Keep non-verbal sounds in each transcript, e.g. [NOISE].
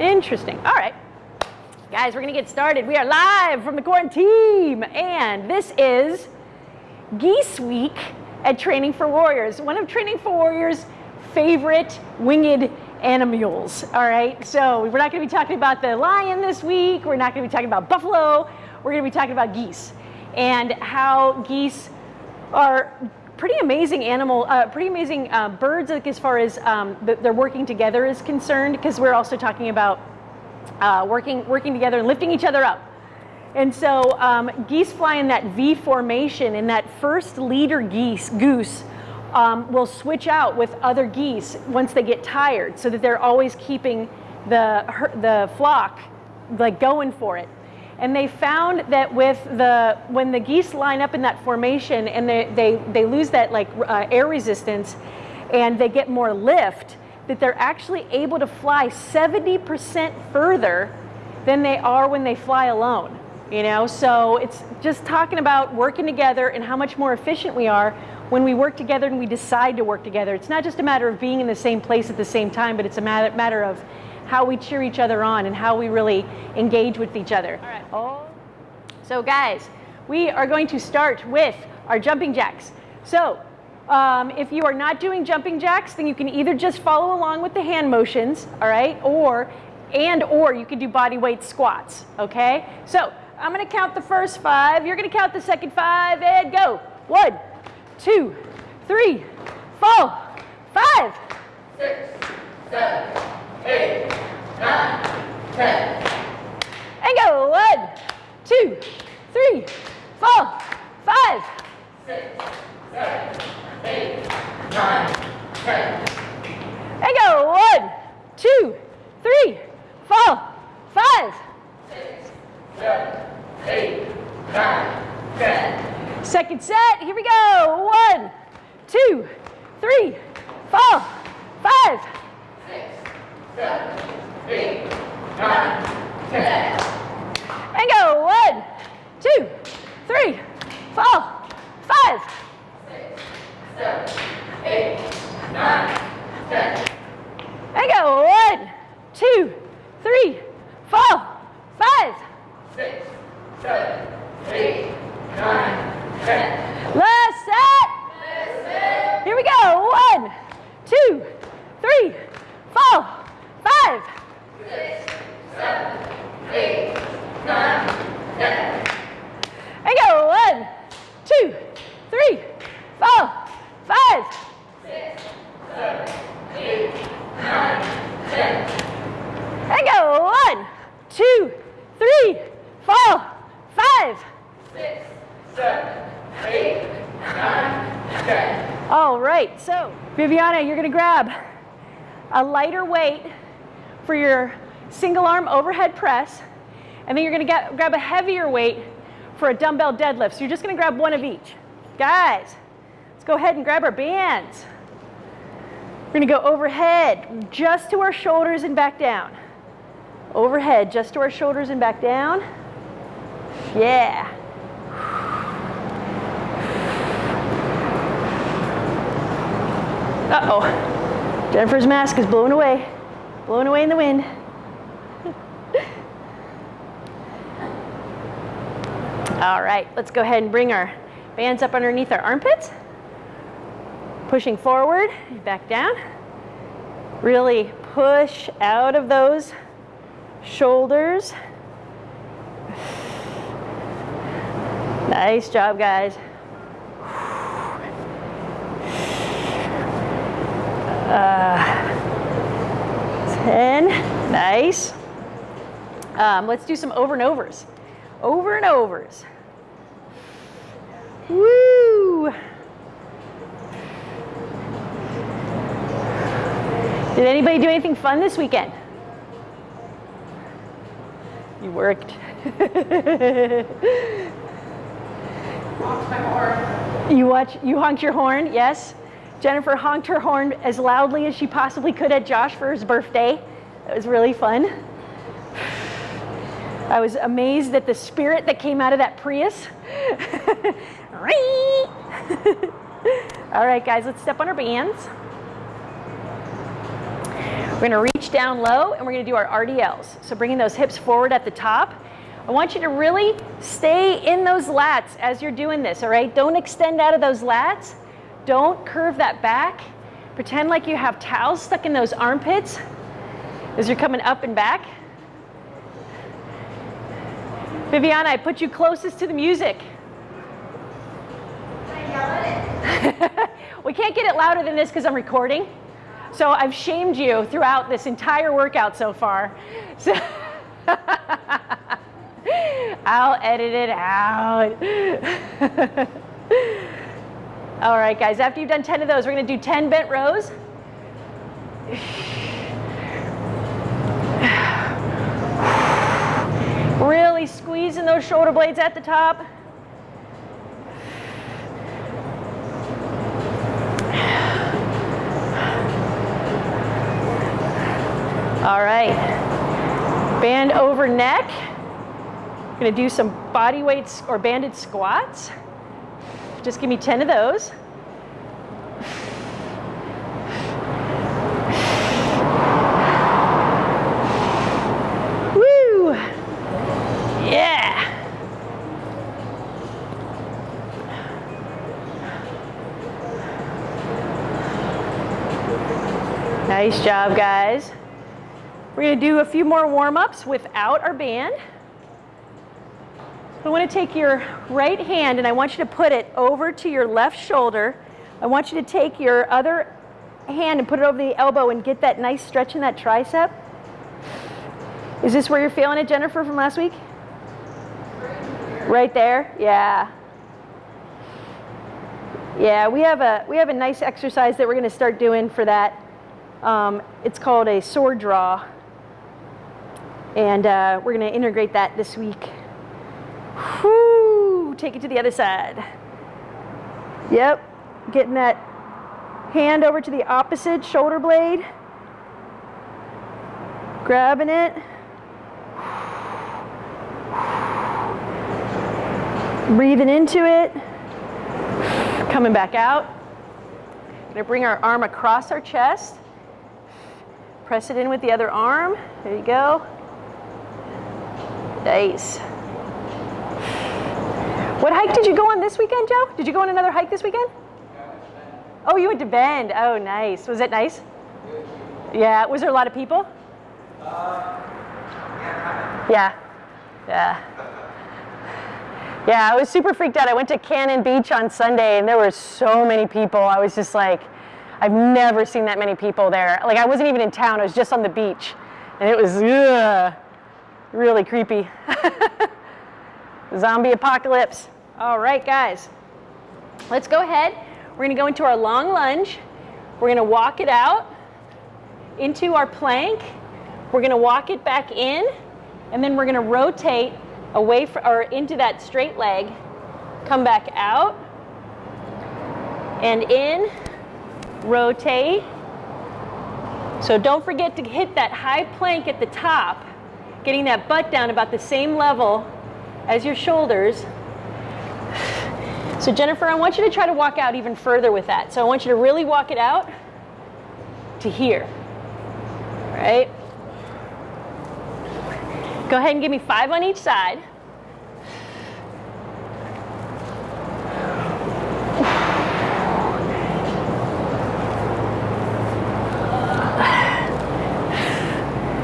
Interesting. All right. Guys, we're going to get started. We are live from the quarantine, and this is Geese Week at Training for Warriors, one of Training for Warriors' favorite winged animals. All right, so we're not going to be talking about the lion this week. We're not going to be talking about buffalo. We're going to be talking about geese and how geese are pretty amazing animal, uh, pretty amazing uh, birds like as far as um, they're working together is concerned because we're also talking about uh, working, working together and lifting each other up. And so um, geese fly in that V formation and that first leader geese, goose um, will switch out with other geese once they get tired so that they're always keeping the, the flock like going for it. And they found that with the, when the geese line up in that formation and they, they, they lose that like uh, air resistance and they get more lift, that they're actually able to fly 70% further than they are when they fly alone. You know, so it's just talking about working together and how much more efficient we are when we work together and we decide to work together. It's not just a matter of being in the same place at the same time, but it's a matter, matter of how we cheer each other on and how we really engage with each other. All right. Oh. So guys, we are going to start with our jumping jacks. So um, if you are not doing jumping jacks, then you can either just follow along with the hand motions, all right, or and or you can do body weight squats, okay? So I'm gonna count the first five, you're gonna count the second five, and go. One, two, three, four, five, six, seven, eight, nine, ten. And go. One, two, three, four, five, six, seven, eight, nine, ten. And go. One, two, three, four, five, six, seven, eight, nine, ten. Second set. Here we go. One, two, three, four, five, seven, eight, nine, ten. And go. One, two, three, four, five, six, seven, eight, nine, ten. And go. One, two, three, four, five, six, seven, eight, nine, ten. Last set. Here we go. One, two, three, four, five, six, seven, eight, nine, ten. And go. One, two, three, four, five, six, seven, eight, nine, ten. And go. One, two, three, four, five, six, seven, eight, nine, ten. All right, so Viviana, you're gonna grab a lighter weight for your single arm overhead press, and then you're gonna get, grab a heavier weight for a dumbbell deadlift. So you're just gonna grab one of each. Guys, let's go ahead and grab our bands. We're gonna go overhead, just to our shoulders and back down. Overhead, just to our shoulders and back down. Yeah. Uh-oh. Jennifer's mask is blowing away. Blowing away in the wind. All right, let's go ahead and bring our bands up underneath our armpits. Pushing forward, back down. Really push out of those shoulders. Nice job, guys. Uh, 10, nice. Um, let's do some over and overs. Over and overs. Woo! Did anybody do anything fun this weekend? You worked. [LAUGHS] you watch, you honked your horn, yes? Jennifer honked her horn as loudly as she possibly could at Josh for his birthday. It was really fun. I was amazed at the spirit that came out of that Prius. [LAUGHS] [LAUGHS] All right, guys, let's step on our bands. We're gonna reach down low and we're gonna do our RDLs. So bringing those hips forward at the top. I want you to really stay in those lats as you're doing this, all right? Don't extend out of those lats. Don't curve that back. Pretend like you have towels stuck in those armpits as you're coming up and back. Viviana, I put you closest to the music. [LAUGHS] we can't get it louder than this because I'm recording. So I've shamed you throughout this entire workout so far. So [LAUGHS] I'll edit it out. [LAUGHS] All right, guys, after you've done 10 of those, we're gonna do 10 bent rows. Really squeezing those shoulder blades at the top. All right, band over neck. Gonna do some body weights or banded squats. Just give me 10 of those. Woo! Yeah! Nice job, guys. We're gonna do a few more warm-ups without our band. I want to take your right hand and I want you to put it over to your left shoulder. I want you to take your other hand and put it over the elbow and get that nice stretch in that tricep. Is this where you're feeling it, Jennifer, from last week? Right there? Yeah. Yeah, we have a we have a nice exercise that we're going to start doing for that. Um, it's called a sword draw, and uh, we're going to integrate that this week. Take it to the other side. Yep, getting that hand over to the opposite shoulder blade. Grabbing it. Breathing into it. Coming back out. Gonna bring our arm across our chest. Press it in with the other arm. There you go. Nice. What hike did you go on this weekend, Joe? Did you go on another hike this weekend? Oh, you went to Bend. Oh, nice. Was it nice? Yeah. Was there a lot of people? Yeah. Yeah. Yeah, I was super freaked out. I went to Cannon Beach on Sunday and there were so many people. I was just like, I've never seen that many people there. Like I wasn't even in town, I was just on the beach. And it was ugh, really creepy. [LAUGHS] Zombie apocalypse. All right, guys. Let's go ahead. We're gonna go into our long lunge. We're gonna walk it out into our plank. We're gonna walk it back in, and then we're gonna rotate away from, or into that straight leg, come back out, and in, rotate. So don't forget to hit that high plank at the top, getting that butt down about the same level as your shoulders. So Jennifer, I want you to try to walk out even further with that. So I want you to really walk it out to here, right? Go ahead and give me five on each side.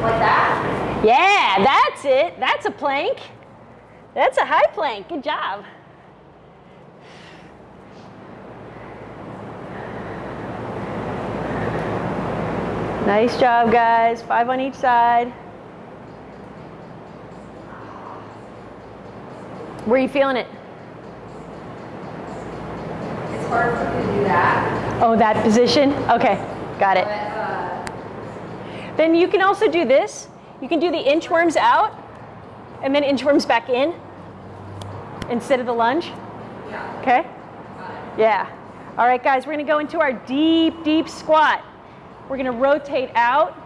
Like that? Yeah, that's it. That's a plank. That's a high plank. Good job. Nice job, guys. Five on each side. Where are you feeling it? It's hard for me to do that. Oh, that position? Okay, got it. But uh, Then you can also do this. You can do the inchworms out and then inchworms back in instead of the lunge. yeah. Okay? Yeah. All right, guys, we're gonna go into our deep, deep squat. We're gonna rotate out,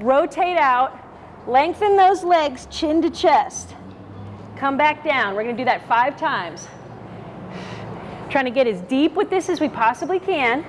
rotate out, lengthen those legs chin to chest. Come back down. We're gonna do that five times. [SIGHS] Trying to get as deep with this as we possibly can.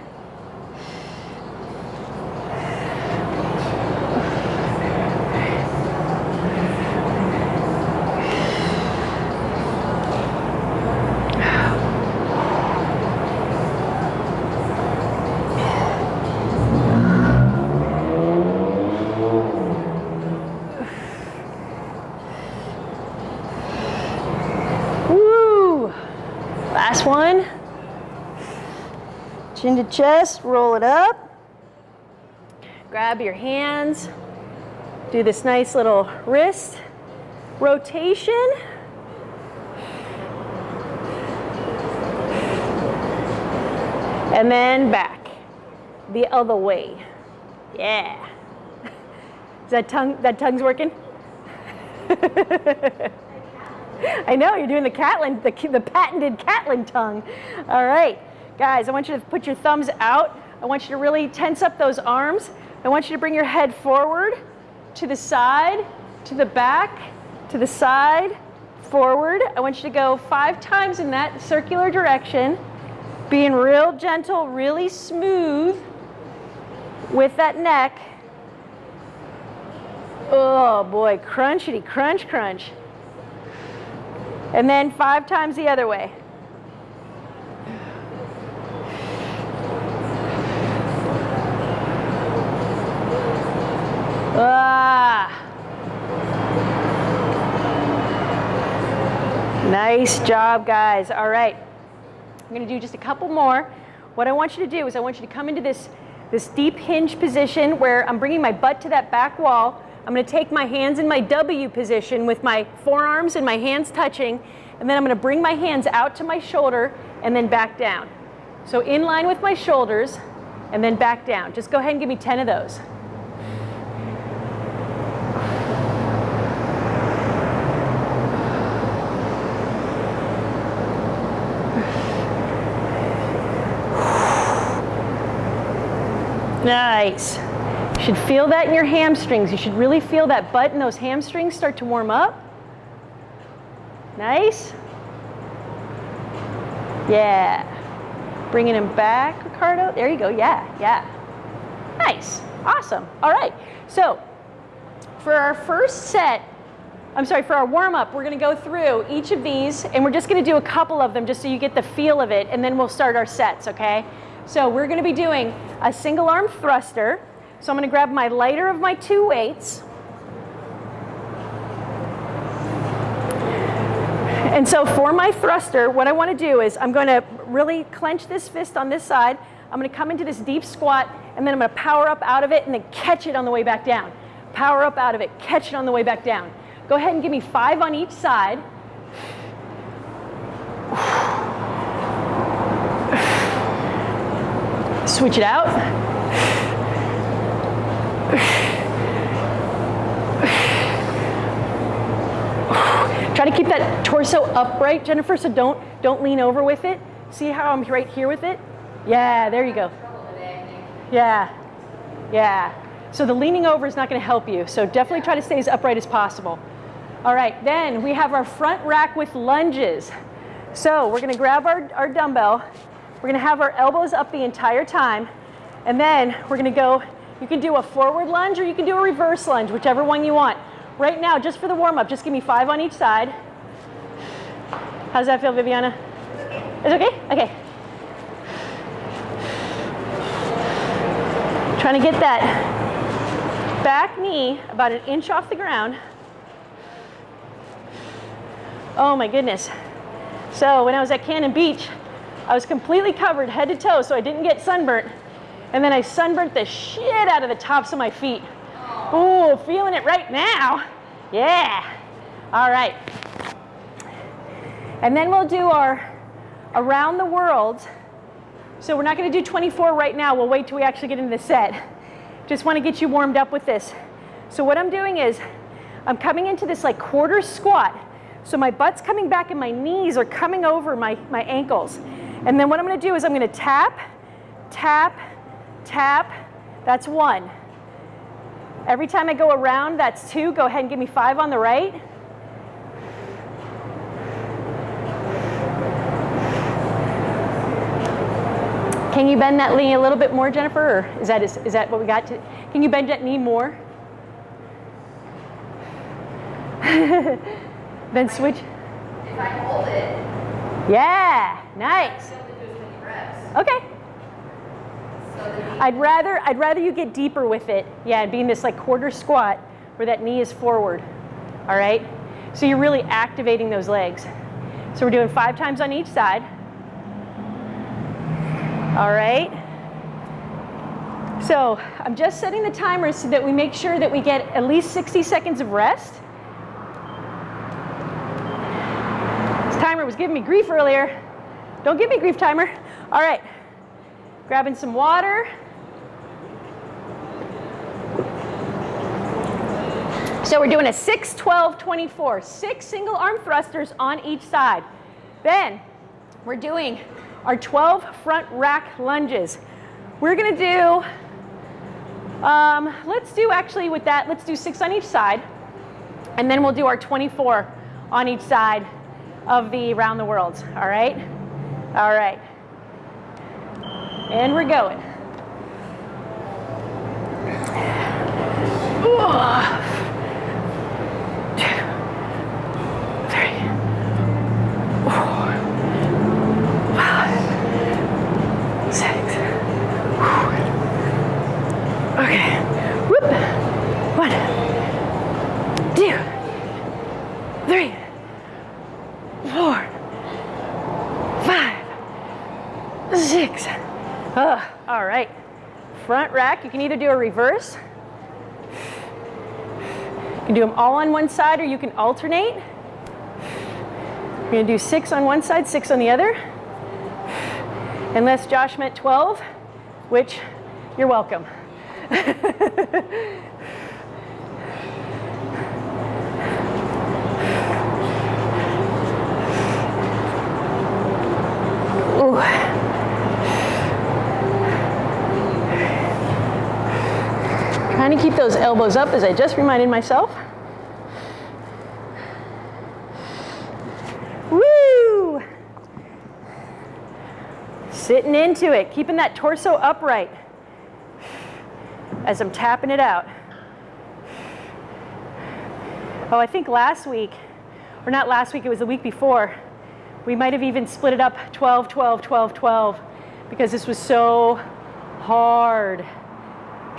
Chin to chest, roll it up. Grab your hands. Do this nice little wrist rotation. And then back the other way. Yeah. [LAUGHS] Is that tongue, that tongue's working? [LAUGHS] I know, you're doing the Catlin, the, the patented Catlin tongue. All right, guys, I want you to put your thumbs out. I want you to really tense up those arms. I want you to bring your head forward, to the side, to the back, to the side, forward. I want you to go five times in that circular direction, being real gentle, really smooth with that neck. Oh boy, crunchity, crunch, crunch. And then five times the other way. Ah. Nice job, guys. All right. I'm going to do just a couple more. What I want you to do is I want you to come into this, this deep hinge position where I'm bringing my butt to that back wall. I'm going to take my hands in my W position with my forearms and my hands touching, and then I'm going to bring my hands out to my shoulder and then back down. So in line with my shoulders and then back down. Just go ahead and give me 10 of those. Nice. You should feel that in your hamstrings. You should really feel that butt and those hamstrings start to warm up. Nice. Yeah. Bringing him back, Ricardo. There you go. Yeah, yeah. Nice. Awesome. All right. So for our first set, I'm sorry, for our warm up, we're going to go through each of these and we're just going to do a couple of them just so you get the feel of it and then we'll start our sets, okay? So we're going to be doing a single arm thruster. So I'm going to grab my lighter of my two weights. And so for my thruster, what I want to do is I'm going to really clench this fist on this side. I'm going to come into this deep squat, and then I'm going to power up out of it and then catch it on the way back down. Power up out of it, catch it on the way back down. Go ahead and give me five on each side. Switch it out. Try to keep that torso upright, Jennifer, so don't, don't lean over with it. See how I'm right here with it? Yeah, there you go. Yeah, yeah. So the leaning over is not gonna help you, so definitely try to stay as upright as possible. All right, then we have our front rack with lunges. So we're gonna grab our, our dumbbell, we're gonna have our elbows up the entire time, and then we're gonna go, you can do a forward lunge or you can do a reverse lunge, whichever one you want. Right now, just for the warm up, just give me five on each side. How's that feel, Viviana? It's okay? Okay. Trying to get that back knee about an inch off the ground. Oh my goodness. So when I was at Cannon Beach, I was completely covered head to toe so I didn't get sunburnt. And then I sunburnt the shit out of the tops of my feet. Ooh, feeling it right now. Yeah. All right. And then we'll do our around the world. So we're not going to do 24 right now. We'll wait till we actually get into the set. Just want to get you warmed up with this. So what I'm doing is I'm coming into this like quarter squat. So my butt's coming back and my knees are coming over my, my ankles. And then what I'm going to do is I'm going to tap, tap, tap. That's one. Every time I go around, that's two. Go ahead and give me five on the right. Can you bend that knee a little bit more, Jennifer? Or is that, is, is that what we got to? Can you bend that knee more? [LAUGHS] then switch. If I hold it, Yeah, nice. I only do as many reps. Okay. So the knee, I'd rather I'd rather you get deeper with it. Yeah, and be in this like quarter squat where that knee is forward. All right? So you're really activating those legs. So we're doing five times on each side. All right. So I'm just setting the timer so that we make sure that we get at least 60 seconds of rest. This timer was giving me grief earlier. Don't give me grief, timer. All right. Grabbing some water. So we're doing a 6, 12, 24. Six single arm thrusters on each side. Then we're doing our 12 front rack lunges. We're gonna do, um, let's do actually with that, let's do six on each side. And then we'll do our 24 on each side of the round the world, all right? All right. And we're going. Ooh. Okay. Whoop. One, two, three, four, five, six. All right. Front rack, you can either do a reverse. You can do them all on one side or you can alternate. You're gonna do six on one side, six on the other. Unless Josh meant 12, which you're welcome. [LAUGHS] Trying to keep those elbows up as I just reminded myself. Woo! Sitting into it, keeping that torso upright as I'm tapping it out. Oh, I think last week, or not last week, it was the week before, we might have even split it up 12, 12, 12, 12, because this was so hard.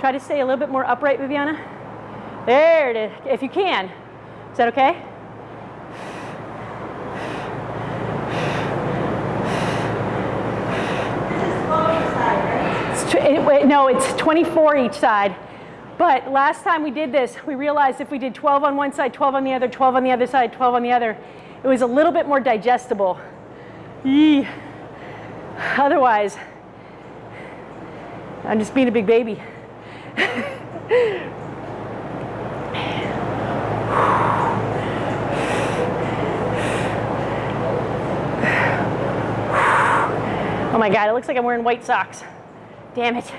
Try to stay a little bit more upright, Viviana. There it is, if you can. Is that okay? This is side, right? no, it's 24 each side. But last time we did this, we realized if we did 12 on one side, 12 on the other, 12 on the other side, 12 on the other, it was a little bit more digestible. Yee. Otherwise, I'm just being a big baby. Oh my God, it looks like I'm wearing white socks. Damn it.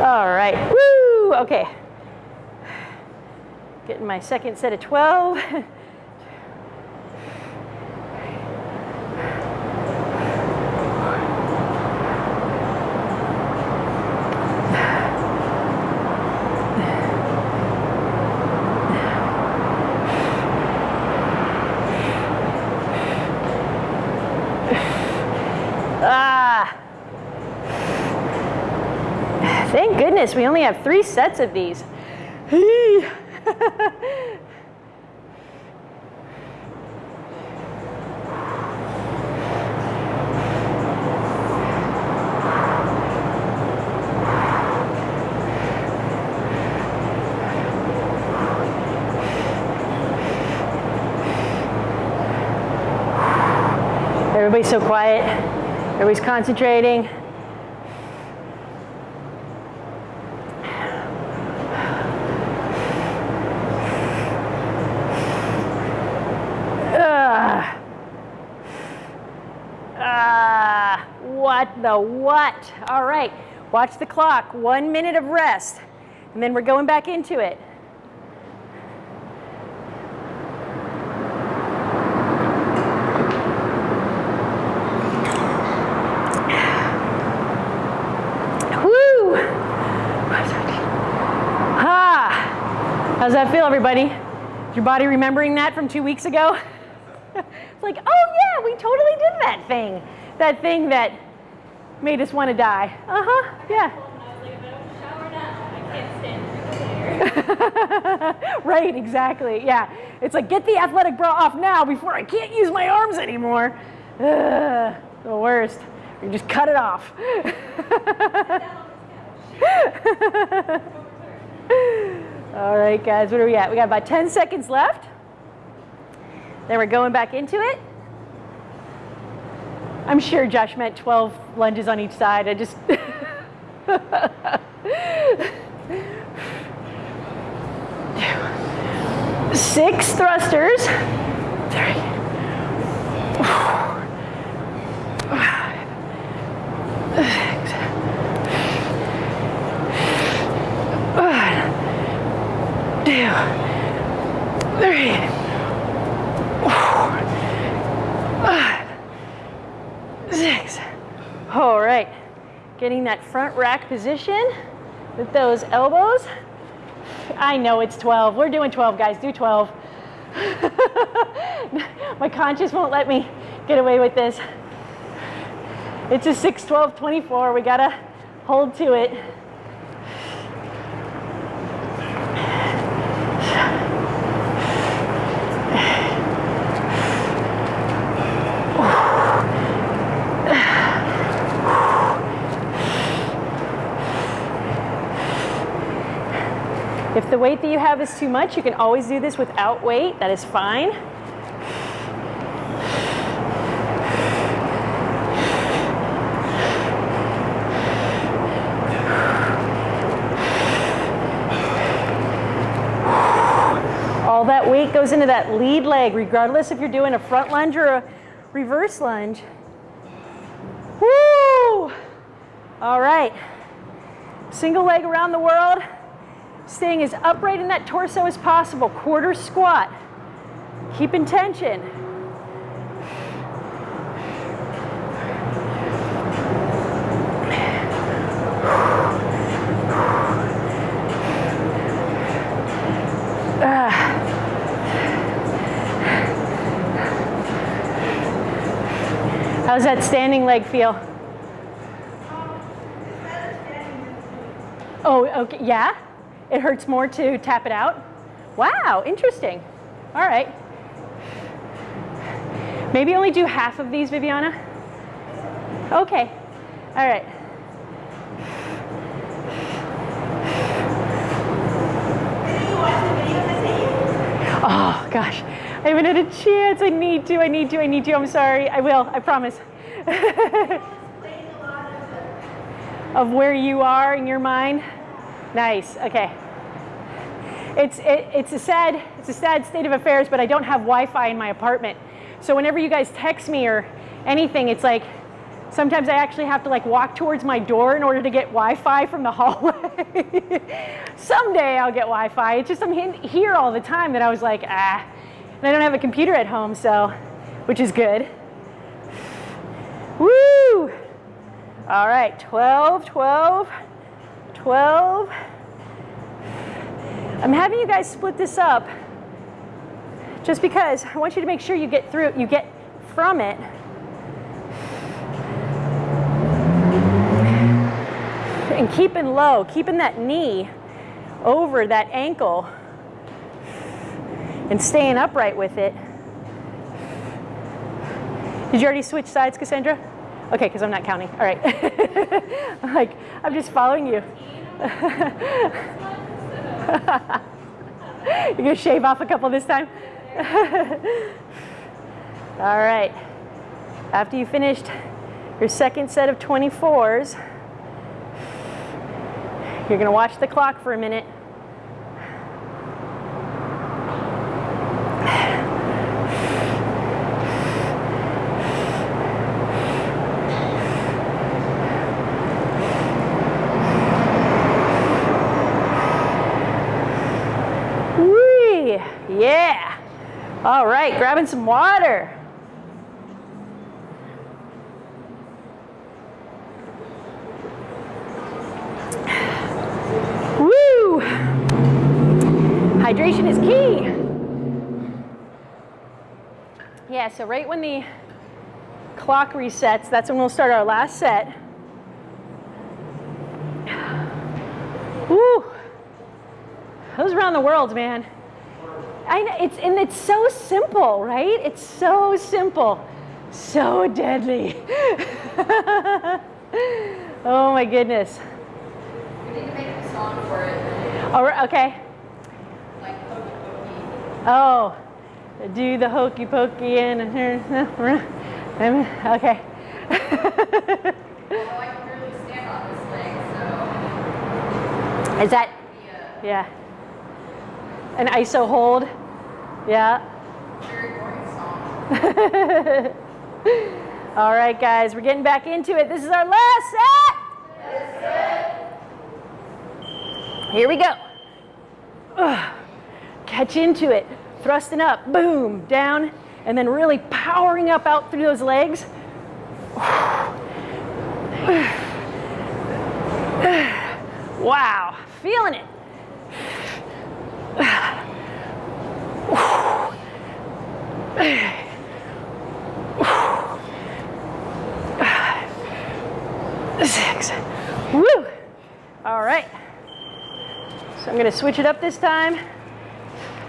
All right, woo, okay. Getting my second set of 12. Ah. Thank goodness, we only have three sets of these. Everybody's so quiet. Everybody's concentrating. The what. All right, watch the clock. One minute of rest, and then we're going back into it. Woo! Ah, how's that feel, everybody? Is your body remembering that from two weeks ago? [LAUGHS] it's like, oh yeah, we totally did that thing. That thing that made us want to die. Uh-huh, yeah. [LAUGHS] right, exactly. Yeah. It's like, get the athletic bra off now before I can't use my arms anymore. Ugh, the worst. You just cut it off. [LAUGHS] All right, guys, what are we at? We got about 10 seconds left. Then we're going back into it. I'm sure Josh meant 12 lunges on each side. I just. [LAUGHS] Six thrusters. Three. Six. All right, getting that front rack position with those elbows. I know it's 12. We're doing 12, guys. Do 12. [LAUGHS] My conscience won't let me get away with this. It's a 6, 12, 24. We got to hold to it. Weight that you have is too much, you can always do this without weight. That is fine. All that weight goes into that lead leg, regardless if you're doing a front lunge or a reverse lunge. Woo! All right. Single leg around the world staying as upright in that torso as possible. Quarter squat. Keep in tension. Ah. How's that standing leg feel? Oh, okay, yeah? It hurts more to tap it out? Wow, interesting. All right. Maybe only do half of these, Viviana? Okay, all right. Oh gosh, I haven't had a chance. I need to, I need to, I need to. I'm sorry. I will, I promise. [LAUGHS] of where you are in your mind. Nice. Okay. It's it, it's a sad it's a sad state of affairs, but I don't have Wi-Fi in my apartment. So whenever you guys text me or anything, it's like sometimes I actually have to like walk towards my door in order to get Wi-Fi from the [LAUGHS] hallway. Someday I'll get Wi-Fi. It's just I'm here all the time that I was like ah, and I don't have a computer at home, so which is good. Woo! All right, 12, 12, 12. I'm having you guys split this up just because I want you to make sure you get through, you get from it. And keeping low, keeping that knee over that ankle and staying upright with it. Did you already switch sides, Cassandra? Okay, because I'm not counting. All right. [LAUGHS] Like, I'm just following you. You're gonna shave off a couple this time? All right. After you finished your second set of 24s, you're gonna watch the clock for a minute. Whee! Yeah. All right, grabbing some water. Woo! Hydration is key. Yeah, so right when the clock resets, that's when we'll start our last set. Woo! Those around the world, man. I know it's and it's so simple, right? It's so simple, so deadly. [LAUGHS] oh my goodness. We need to make a song for it. Oh, All right, okay. Like Hokey Pokey. Oh, do the hokey pokey and okay. Although oh, I can barely stand on this leg, so Is that it'd uh, yeah? An ISO hold, yeah. [LAUGHS] All right, guys, we're getting back into it. This is our last set. Here we go. Ugh. [SIGHS] Catch into it, thrusting up, boom, down, and then really powering up out through those legs. [SIGHS] [SIGHS] Wow, feeling it. Six. Woo! All right. So I'm going to switch it up this time.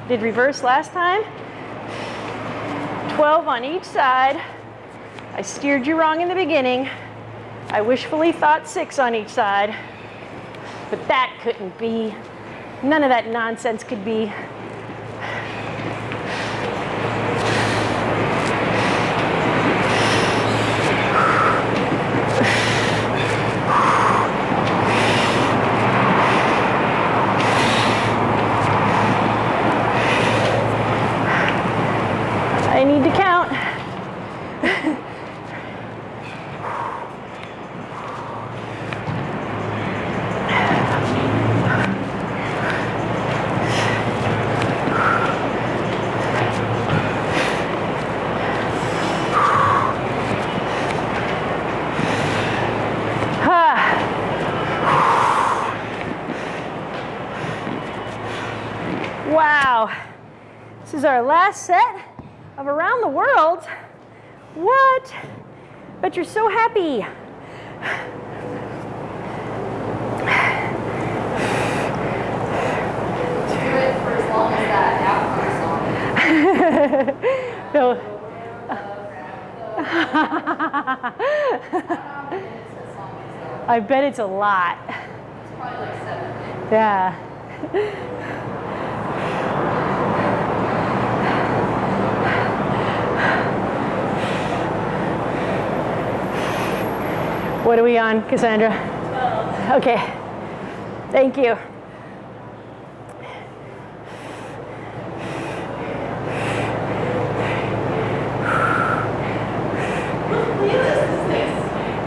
Did reverse last time. 12 on each side. I steered you wrong in the beginning. I wishfully thought six on each side. But that couldn't be. None of that nonsense could be. I need to count. Ah. Wow. This is our last set of Around the World. What? But you're so happy. Do it for as long as that outcome song. So, It's a song itself. I bet it's a lot. It's probably like seven. Yeah. [LAUGHS] What are we on, Cassandra? Okay. Thank you.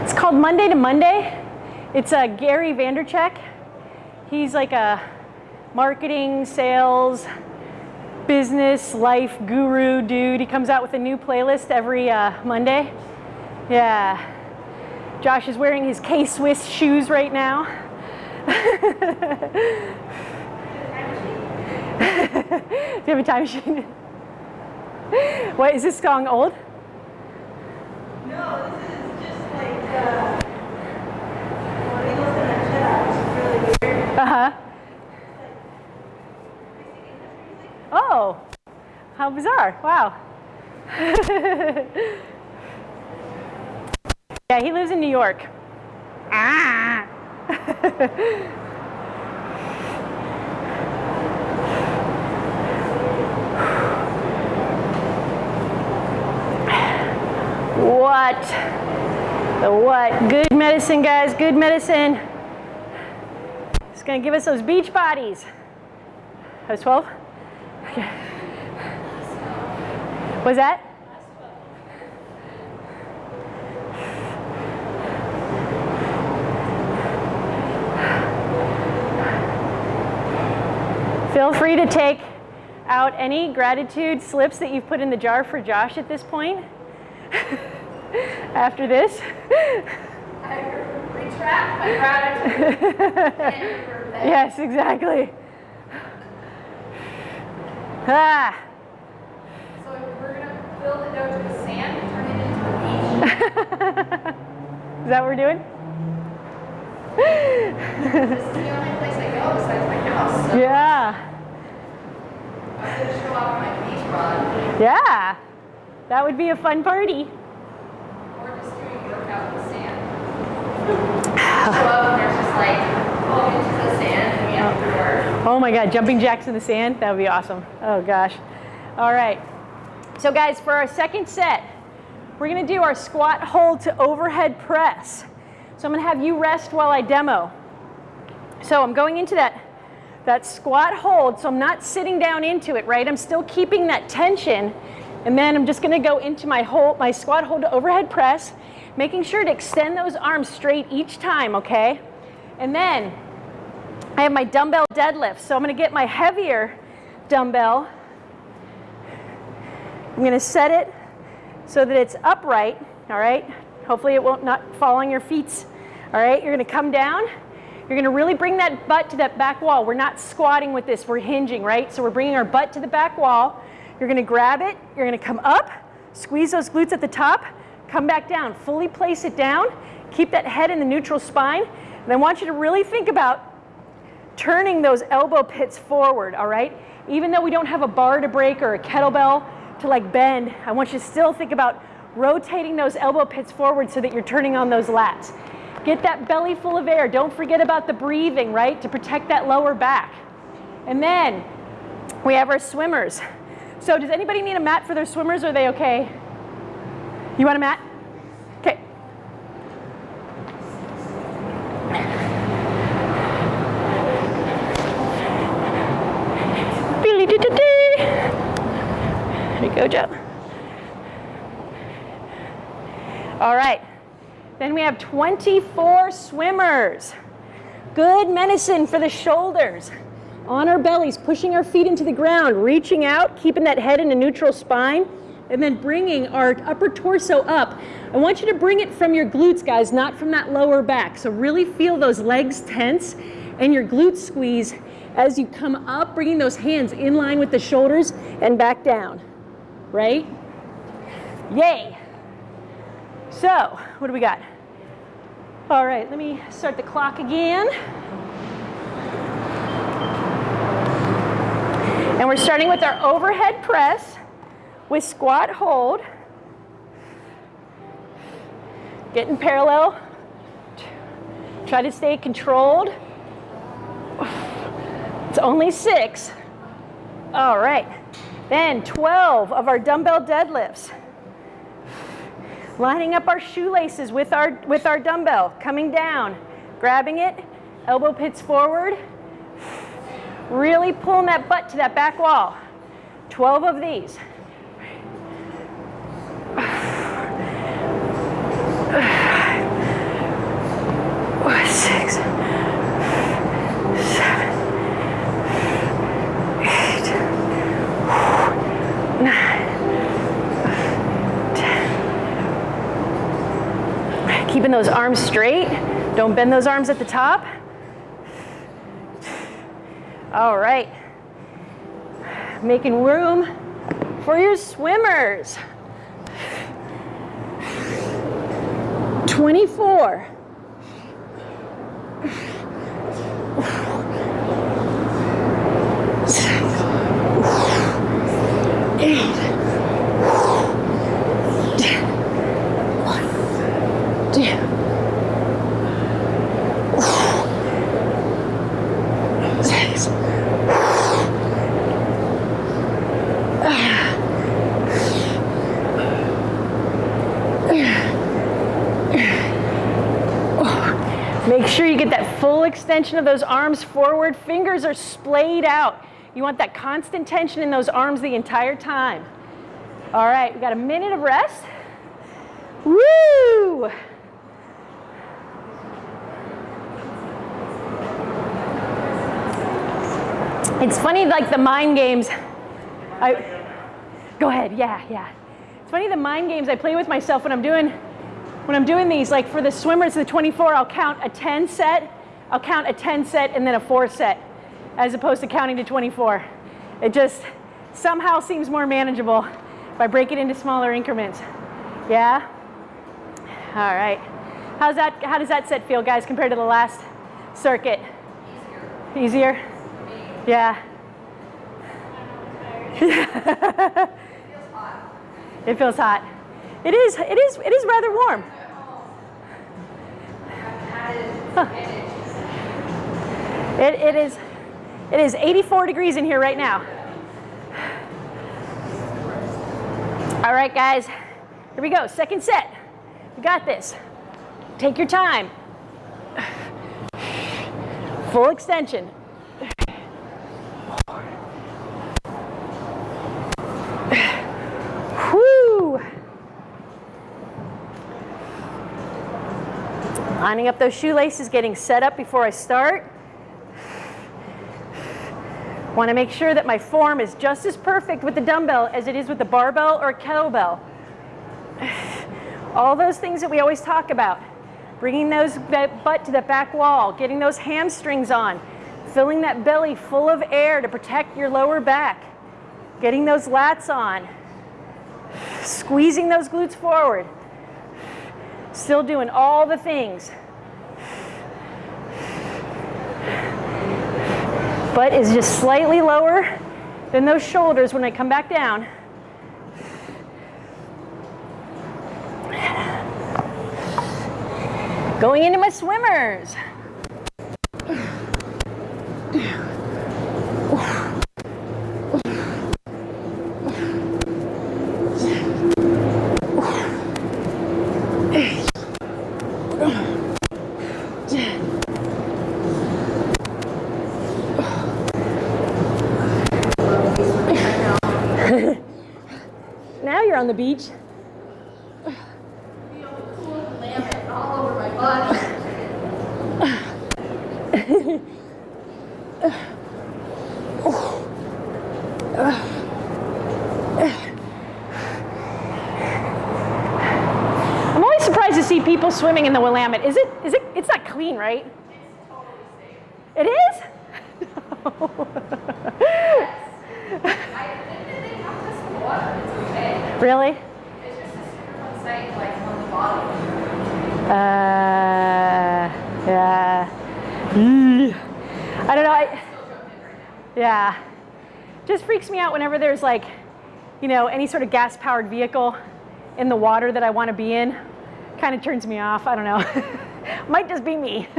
It's called Monday to Monday. It's uh, Gary Vaynerchuk. He's like a marketing, sales, business, life guru dude. He comes out with a new playlist every uh, Monday. Yeah. Josh is wearing his K Swiss shoes right now. Do you have a time machine? What is this song old? No, this is just like, uh, when we listen to Jedi, which is really. Uh huh. Oh, how bizarre! Wow. [LAUGHS] yeah, he lives in New York. Ah. what? The what? Good medicine, guys. Good medicine. It's gonna give us those beach bodies. That was 12? Okay. Was that? Feel free to take out any gratitude slips that you've put in the jar for Josh at this point. [LAUGHS] After this. I retract my gratitude and. [LAUGHS] Yes, exactly. Ah. So we're gonna fill the dojo with sand and turn it into a beach. [LAUGHS] Is that what we're doing? This is the only place I go besides my house. So Yeah. off my beach rod Yeah, that would be a fun party. or just doing workout in the sand. Show up and there's just like 12 inches of sand and we have to do Oh my God, jumping jacks in the sand? That would be awesome. Oh gosh. All right. So guys, for our second set, we're gonna do our squat hold to overhead press. So I'm gonna have you rest while I demo. So I'm going into that, that squat hold, so I'm not sitting down into it, right? I'm still keeping that tension, and then I'm just gonna go into my hold, my squat hold to overhead press, making sure to extend those arms straight each time, okay? And then I have my dumbbell deadlift, so I'm gonna get my heavier dumbbell. I'm gonna set it so that it's upright, all right? Hopefully it won't not fall on your feet, all right? You're gonna come down, you're gonna really bring that butt to that back wall. We're not squatting with this, we're hinging, right? So we're bringing our butt to the back wall. You're gonna grab it, you're gonna come up, squeeze those glutes at the top, come back down, fully place it down, keep that head in the neutral spine, and I want you to really think about turning those elbow pits forward, all right? Even though we don't have a bar to break or a kettlebell to like bend, I want you to still think about rotating those elbow pits forward so that you're turning on those lats. Get that belly full of air. Don't forget about the breathing, right? To protect that lower back. And then we have our swimmers. So does anybody need a mat for their swimmers? Are they okay? You want a mat? Okay. There you go, Joe. All right. Then we have 24 swimmers. Good medicine for the shoulders. On our bellies, pushing our feet into the ground, reaching out, keeping that head in a neutral spine, and then bringing our upper torso up. I want you to bring it from your glutes, guys, not from that lower back. So really feel those legs tense and your glutes squeeze as you come up, bringing those hands in line with the shoulders and back down, right? Yay. So, what do we got? All right, let me start the clock again. And we're starting with our overhead press with squat hold. Getting parallel. Try to stay controlled. It's only six. All right. Then 12 of our dumbbell deadlifts. Lining up our shoelaces with our, with our dumbbell, coming down, grabbing it, elbow pits forward, really pulling that butt to that back wall. 12 of these. Six, seven, eight, nine, ten. Keeping those arms straight. Don't bend those arms at the top. All right. Making room for your swimmers. 24. Eight. One, two. Six. Make sure you get that full extension of those arms forward. Fingers are splayed out. You want that constant tension in those arms the entire time. All right, we got a minute of rest. Woo! It's funny, like the mind games. I, go ahead, yeah, yeah. It's funny the mind games I play with myself when I'm doing, when I'm doing these. Like for the swimmers, the 24, I'll count a 10 set, I'll count a 10 set and then a four set, as opposed to counting to 24. It just somehow seems more manageable if I break it into smaller increments. Yeah. All right. How's that? How does that set feel, guys, compared to the last circuit? Easier. Easier? Yeah. [LAUGHS] It feels hot. It is, it is, it is rather warm. It, it is, it is 84 degrees in here right now. All right, guys, here we go. Second set. You got this. Take your time. Full extension. Whoo! Lining up those shoelaces, getting set up before I start. Want to make sure that my form is just as perfect with the dumbbell as it is with the barbell or kettlebell. [SIGHS] All those things that we always talk about. Bringing those butt to the back wall, getting those hamstrings on, filling that belly full of air to protect your lower back, getting those lats on, [SIGHS] squeezing those glutes forward. [SIGHS] Still doing all the things. Butt is just slightly lower than those shoulders when I come back down. Going into my swimmers. On the beach. I'm always surprised to see people swimming in the Willamette. Is it, is it, it's not clean, right? It is? I think they have this in water. It's okay. really? It's just a super fun sight, like on the bottom. Uh, yeah. Mm. I don't know. I, yeah. Just freaks me out whenever there's like, you know, any sort of gas powered vehicle in the water that I want to be in. Kind of turns me off. I don't know. [LAUGHS] Might just be me. [LAUGHS]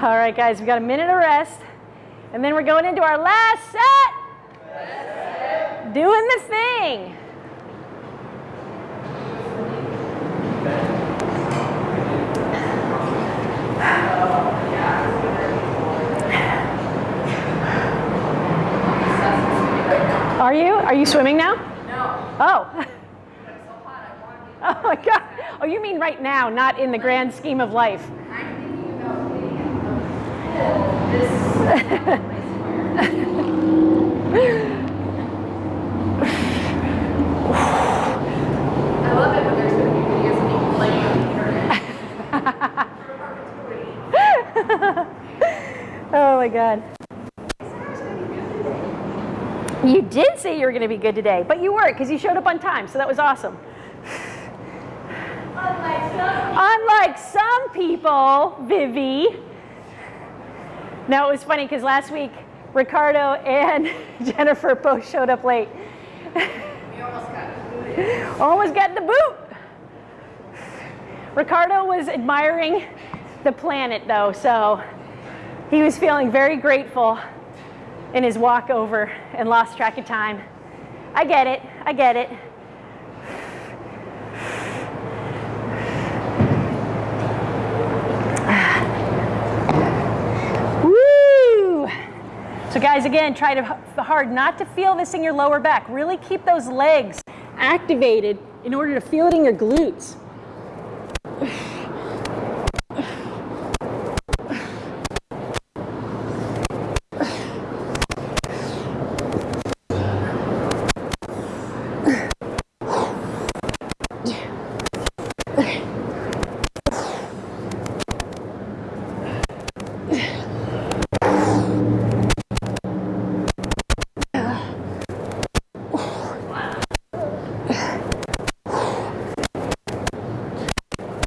All right, guys, we got a minute of rest. And then we're going into our last set. Doing the thing. Are you? Swimming now? No, Oh. it's so hot. I want to Oh my God. Oh, you mean right now, not in the grand scheme of life. I'm thinking about getting a pool. This I love it when there's going to be videos of me playing on the internet. Oh my God. You did say you were going to be good today, but you were because you showed up on time, so that was awesome. Unlike some Unlike some people, Vivi. Now it was funny because last week Ricardo and [LAUGHS] Jennifer both showed up late. We almost got it. Almost got the boot. Ricardo was admiring the planet though, so he was feeling very grateful in his walk over and lost track of time. I get it, I get it. So guys, again, try to hard not to feel this in your lower back. Really keep those legs activated in order to feel it in your glutes.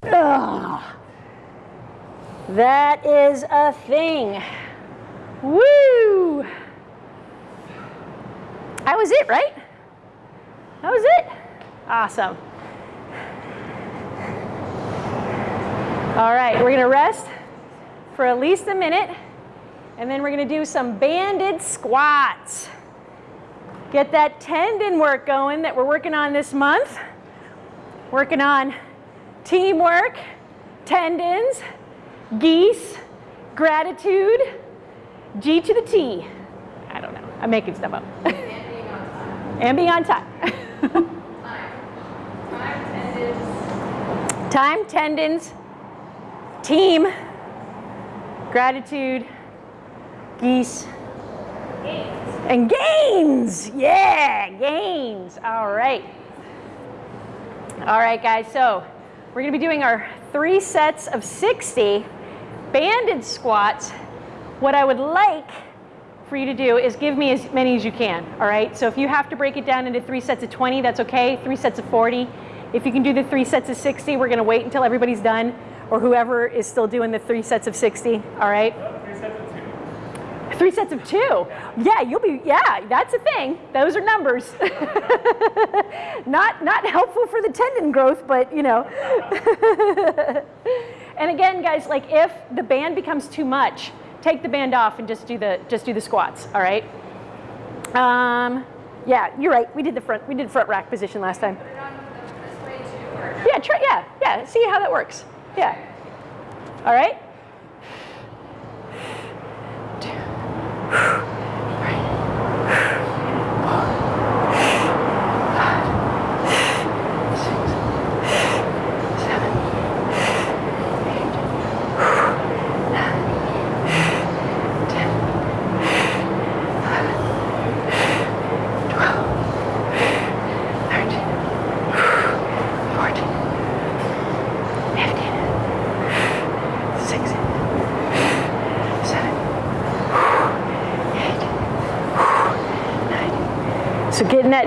Ugh. That is a thing. Woo! That was it, right? That was it. Awesome. All right, we're gonna rest for at least a minute, and then we're gonna do some banded squats. Get that tendon work going that we're working on this month. Working on teamwork, tendons, geese, gratitude, G to the T. I don't know, I'm making stuff up. And [LAUGHS] being on time. and being on time. Time. Tendons. Time, tendons, team, gratitude, geese, Games. and gains. Yeah, gains. All right. All right, guys. So we're going to be doing our three sets of 60 banded squats. What I would like for you to do is give me as many as you can. All right. So if you have to break it down into three sets of 20, that's okay. Three sets of 40. If you can do the three sets of 60, we're going to wait until everybody's done or whoever is still doing the three sets of 60. All right. Three sets of two. Three sets of two. Yeah, you'll be, yeah, that's a thing. Those are numbers. [LAUGHS] not, not helpful for the tendon growth, but you know. [LAUGHS] and again, guys, like if the band becomes too much, take the band off and just do the, just do the squats, all right? Um, yeah, you're right. We did the front, we did front rack position last time. Yeah, try, yeah, yeah, see how that works. Yeah. All right?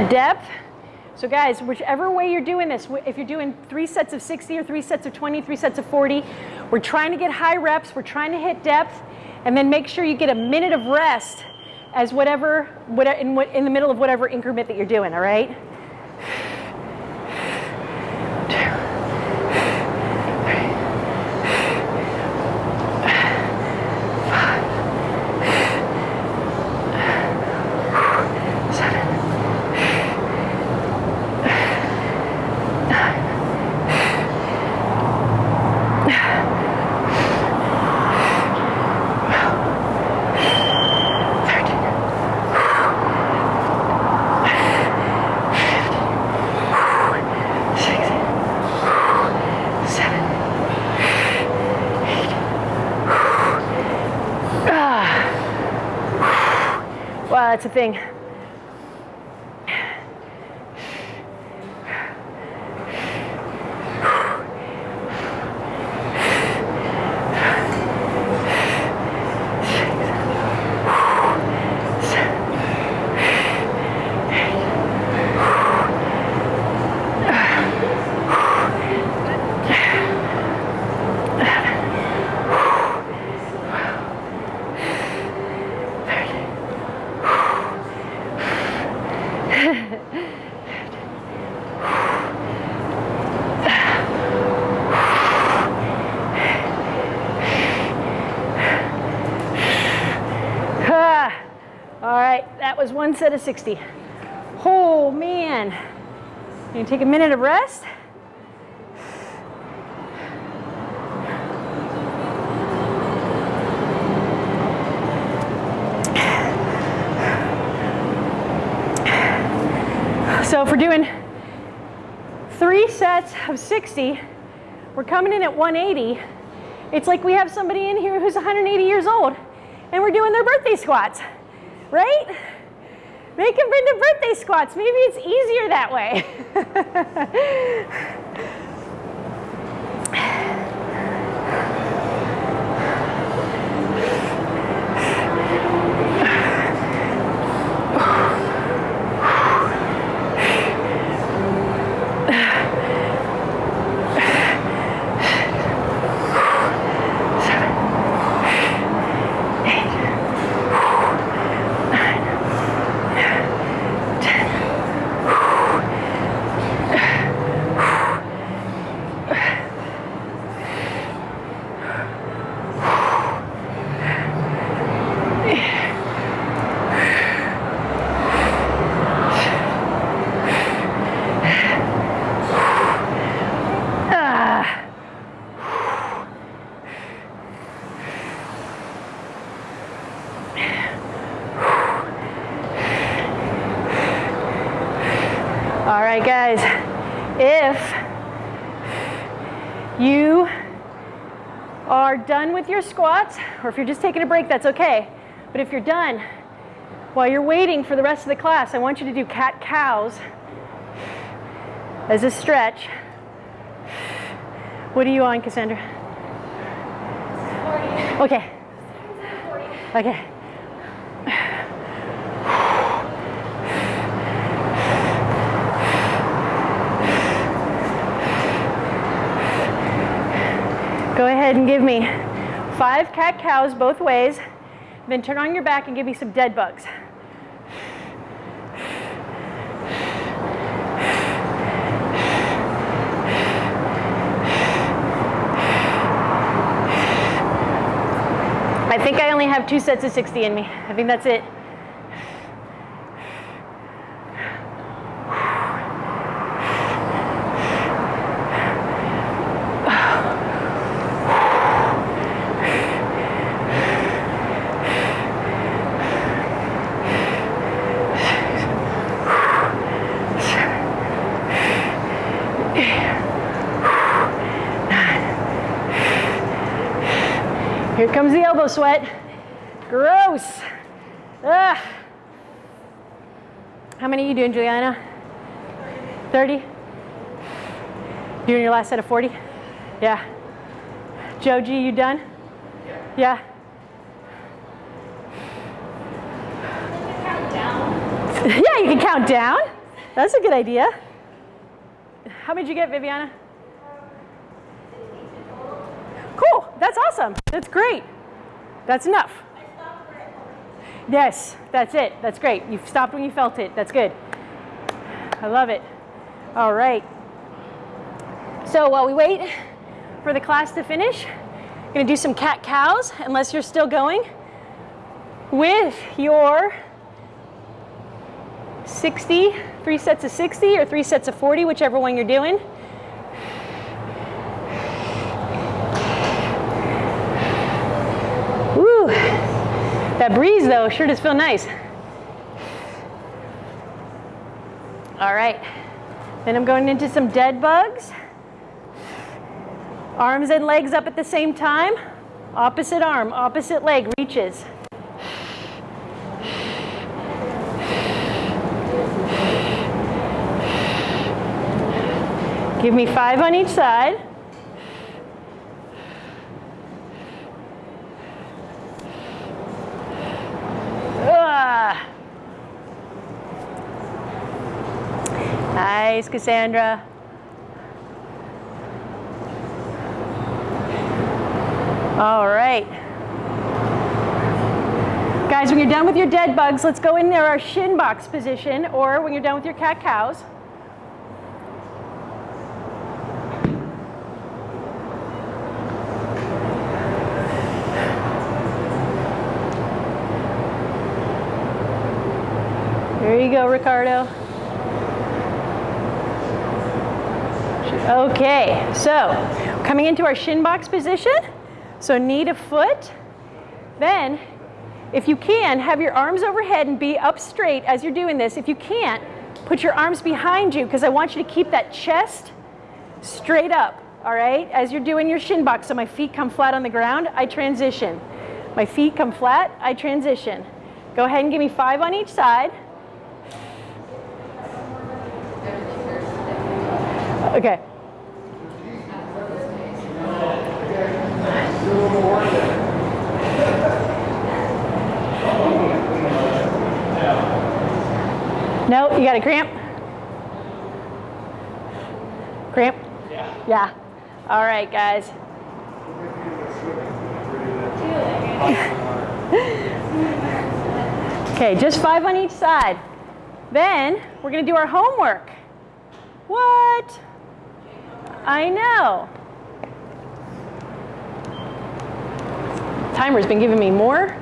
Depth. So guys, whichever way you're doing this, if you're doing three sets of 60 or three sets of 20, three sets of 40, we're trying to get high reps, we're trying to hit depth, and then make sure you get a minute of rest as whatever, what, in, in the middle of whatever increment that you're doing, all right? That's a thing. Ah, all right, that was one set of 60. Oh man. Gonna take a minute of rest. So if we're doing three sets of 60, we're coming in at 180. It's like we have somebody in here who's 180 years old and we're doing their birthday squats, right? Make them bring the birthday squats. Maybe it's easier that way. [LAUGHS] squats, or if you're just taking a break, that's okay. But if you're done, while you're waiting for the rest of the class, I want you to do cat cows as a stretch. What are you on, Cassandra? 40. Okay. 40. Okay. Go ahead and give me five cat cows both ways. Then turn on your back and give me some dead bugs. I think I only have two sets of 60 in me. I think that's it. Here comes the elbow sweat. Gross. Ugh. How many are you doing, Juliana? 30? Doing your last set of 40? Yeah. Joji, you done? Yeah. Yeah, you can count down. That's a good idea. How many did you get, Viviana? Cool. That's awesome. That's great. That's enough. Yes, that's it. That's great. You stopped when you felt it. That's good. I love it. All right. So while we wait for the class to finish, I'm going to do some cat cows, unless you're still going, with your 60, three sets of 60 or three sets of 40, whichever one you're doing. Woo! That breeze though sure does feel nice. All right, then I'm going into some dead bugs. Arms and legs up at the same time. Opposite arm, opposite leg reaches. Give me five on each side. Ah. Nice, Cassandra. All right. Guys, when you're done with your dead bugs, let's go in there our shin box position, or when you're done with your cat cows. There you go, Ricardo. Okay, so coming into our shin box position. So knee to foot. Then, if you can, have your arms overhead and be up straight as you're doing this. If you can't, put your arms behind you because I want you to keep that chest straight up, all right? As you're doing your shin box, so my feet come flat on the ground, I transition. My feet come flat, I transition. Go ahead and give me five on each side. Okay. No, you got a cramp? Cramp? Yeah. Yeah. All right, guys. Okay, just five on each side. Then we're going to do our homework. What? I know. Timer's been giving me more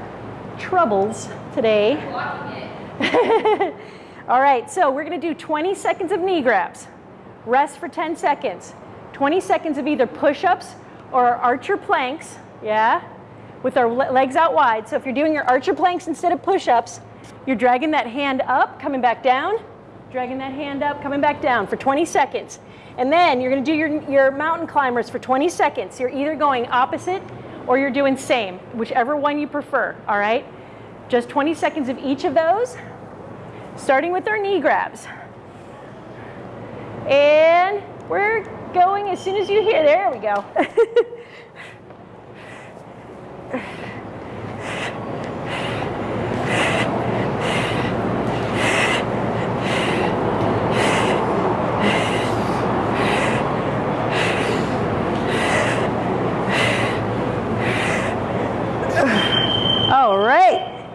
troubles today. [LAUGHS] All right, so we're to do 20 seconds of knee grabs. Rest for 10 seconds. 20 seconds of either push-ups or archer planks, yeah, with our legs out wide. So if you're doing your archer planks instead of push-ups, you're dragging that hand up, coming back down, dragging that hand up, coming back down for 20 seconds. And then you're gonna do your, your mountain climbers for 20 seconds. You're either going opposite or you're doing same, whichever one you prefer, all right? Just 20 seconds of each of those, starting with our knee grabs. And we're going as soon as you hear, there we go. [LAUGHS] All right.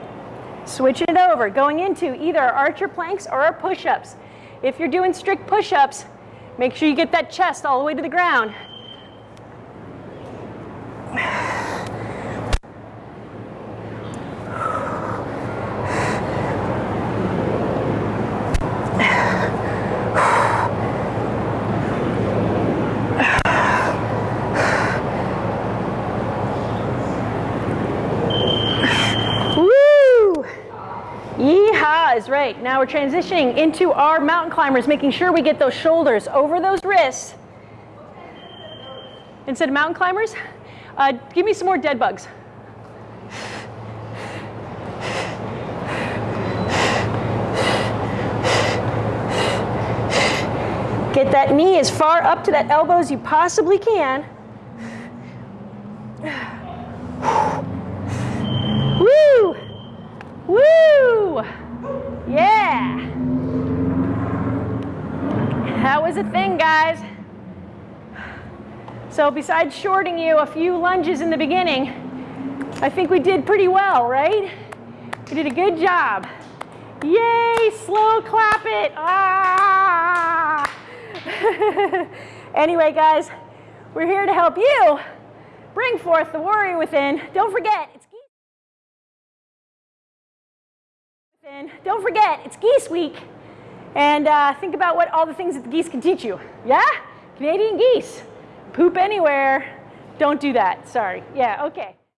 Switching it over, going into either our archer planks or our push-ups. If you're doing strict push-ups, make sure you get that chest all the way to the ground. Woo! Yeehaw is right. Now we're transitioning into our mountain climbers, making sure we get those shoulders over those wrists. Instead of mountain climbers, uh, give me some more dead bugs. Get that knee as far up to that elbow as you possibly can. Woo! Woo! Yeah! That was a thing, guys. So besides shorting you a few lunges in the beginning, I think we did pretty well, right? We did a good job. Yay, slow clap it. Ah! [LAUGHS] anyway, guys, we're here to help you bring forth the warrior within. Don't forget, it's geese. Don't forget, it's geese week. And uh, think about what all the things that the geese can teach you. Yeah? Canadian geese. Poop anywhere. Don't do that. Sorry. Yeah, okay.